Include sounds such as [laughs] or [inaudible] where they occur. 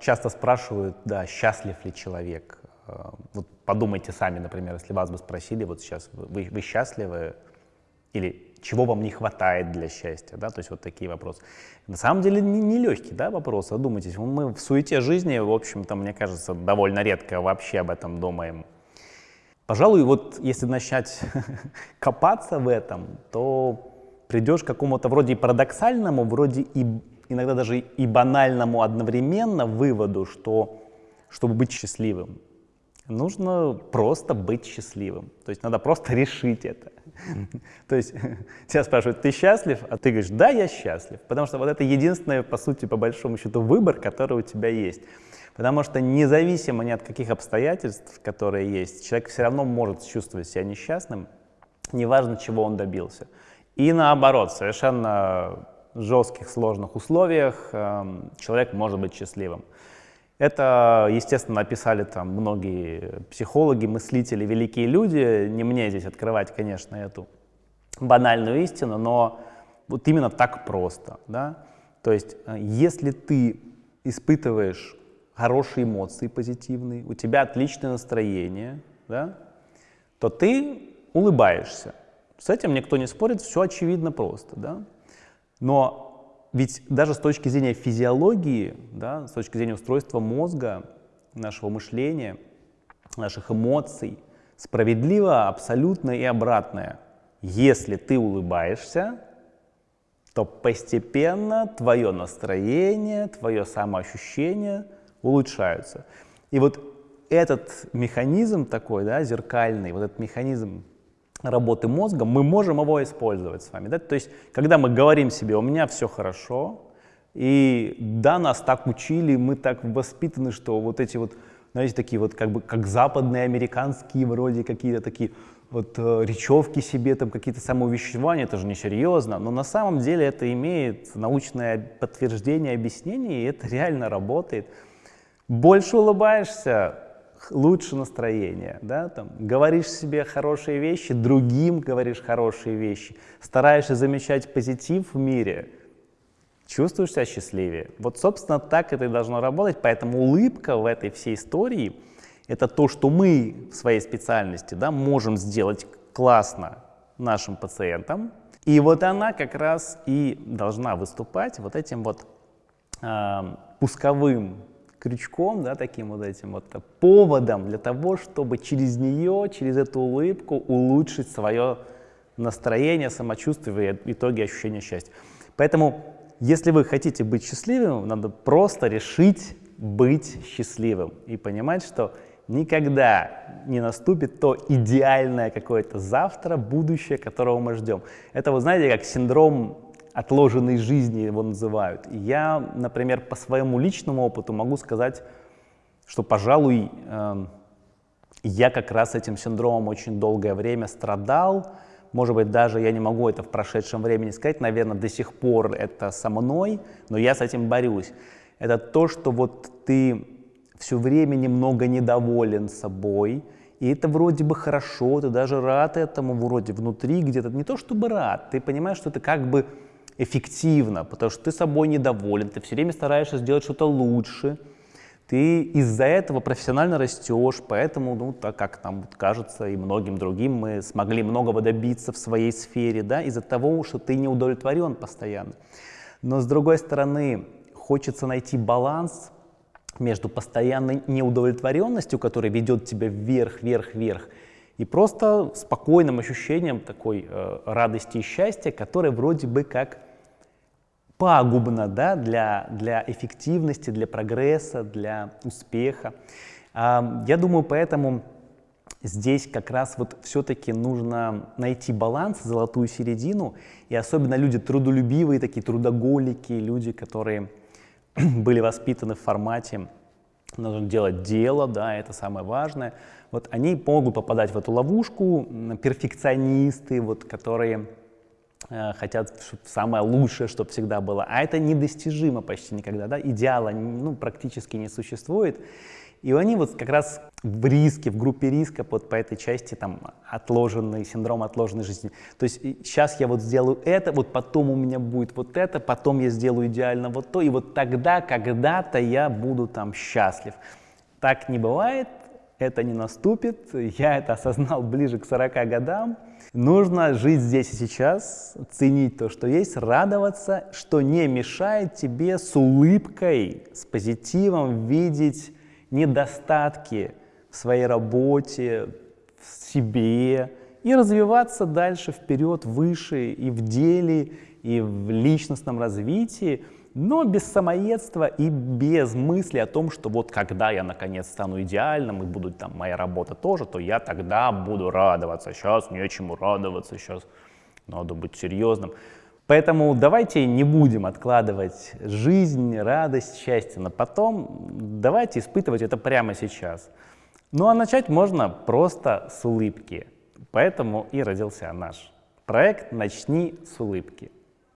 Часто спрашивают, да, счастлив ли человек. Э, вот подумайте сами, например, если вас бы спросили, вот сейчас вы, вы счастливы или чего вам не хватает для счастья, да, то есть вот такие вопросы. На самом деле не, не да, вопрос, задумайтесь. Мы в суете жизни, в общем-то, мне кажется, довольно редко вообще об этом думаем. Пожалуй, вот если начать [laughs] копаться в этом, то придешь к какому-то вроде парадоксальному, вроде и иногда даже и банальному одновременно выводу, что чтобы быть счастливым, нужно просто быть счастливым. То есть надо просто [laughs] решить это. То есть [laughs] тебя спрашивают, ты счастлив? А ты говоришь, да, я счастлив. Потому что вот это единственный, по сути, по большому счету, выбор, который у тебя есть. Потому что независимо ни от каких обстоятельств, которые есть, человек все равно может чувствовать себя несчастным, неважно, чего он добился. И наоборот, совершенно жестких, сложных условиях э, человек может быть счастливым. Это, естественно, написали там многие психологи, мыслители, великие люди. Не мне здесь открывать, конечно, эту банальную истину, но вот именно так просто. Да? То есть, э, если ты испытываешь хорошие эмоции позитивные, у тебя отличное настроение, да, то ты улыбаешься. С этим никто не спорит, все очевидно просто. Да? Но ведь даже с точки зрения физиологии, да, с точки зрения устройства мозга, нашего мышления, наших эмоций, справедливо абсолютно и обратное. Если ты улыбаешься, то постепенно твое настроение, твое самоощущение улучшаются. И вот этот механизм такой, да, зеркальный, вот этот механизм работы мозга, мы можем его использовать с вами. Да? То есть, когда мы говорим себе, у меня все хорошо, и да, нас так учили, мы так воспитаны, что вот эти вот, знаете, такие вот как бы как западные, американские вроде какие-то такие вот э, речевки себе, там какие-то самоувещевания, это же несерьезно, но на самом деле это имеет научное подтверждение, объяснение, и это реально работает. Больше улыбаешься, лучше настроение, да, там, говоришь себе хорошие вещи, другим говоришь хорошие вещи, стараешься замечать позитив в мире, чувствуешь себя счастливее. Вот, собственно, так это и должно работать, поэтому улыбка в этой всей истории – это то, что мы в своей специальности да, можем сделать классно нашим пациентам, и вот она как раз и должна выступать вот этим вот э, пусковым крючком, да, таким вот этим вот поводом для того, чтобы через нее, через эту улыбку улучшить свое настроение, самочувствие и в итоге ощущение счастья. Поэтому, если вы хотите быть счастливым, надо просто решить быть счастливым и понимать, что никогда не наступит то идеальное какое-то завтра, будущее, которого мы ждем. Это, вы знаете, как синдром отложенной жизни его называют. И я, например, по своему личному опыту могу сказать, что, пожалуй, э, я как раз этим синдромом очень долгое время страдал. Может быть, даже я не могу это в прошедшем времени сказать, наверное, до сих пор это со мной, но я с этим борюсь. Это то, что вот ты все время немного недоволен собой, и это вроде бы хорошо, ты даже рад этому вроде внутри где-то, не то чтобы рад, ты понимаешь, что это как бы эффективно, потому что ты собой недоволен, ты все время стараешься сделать что-то лучше, ты из-за этого профессионально растешь, поэтому, ну, так как нам кажется и многим другим, мы смогли многого добиться в своей сфере, да, из-за того, что ты не удовлетворен постоянно. Но с другой стороны, хочется найти баланс между постоянной неудовлетворенностью, которая ведет тебя вверх, вверх, вверх, и просто спокойным ощущением такой э, радости и счастья, которое вроде бы как пагубно да, для, для эффективности, для прогресса, для успеха. А, я думаю, поэтому здесь как раз вот все-таки нужно найти баланс, золотую середину, и особенно люди трудолюбивые, такие трудоголики, люди, которые [clears throat] были воспитаны в формате нужно делать дело, да, это самое важное. Вот они могут попадать в эту ловушку, перфекционисты, вот, которые хотят чтоб самое лучшее, чтобы всегда было. А это недостижимо почти никогда, да, идеала ну, практически не существует. И они вот как раз в риске, в группе риска вот по этой части там отложенный, синдром отложенной жизни. То есть сейчас я вот сделаю это, вот потом у меня будет вот это, потом я сделаю идеально вот то, и вот тогда, когда-то я буду там счастлив. Так не бывает, это не наступит, я это осознал ближе к 40 годам. Нужно жить здесь и сейчас, ценить то, что есть, радоваться, что не мешает тебе с улыбкой, с позитивом видеть недостатки в своей работе, в себе и развиваться дальше вперед, выше и в деле, и в личностном развитии, но без самоедства и без мысли о том, что вот когда я наконец стану идеальным и будет там моя работа тоже, то я тогда буду радоваться. Сейчас нечему радоваться, сейчас надо быть серьезным. Поэтому давайте не будем откладывать жизнь, радость, счастье на потом. Давайте испытывать это прямо сейчас. Ну а начать можно просто с улыбки. Поэтому и родился наш проект «Начни с улыбки».